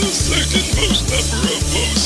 the second most number of posts.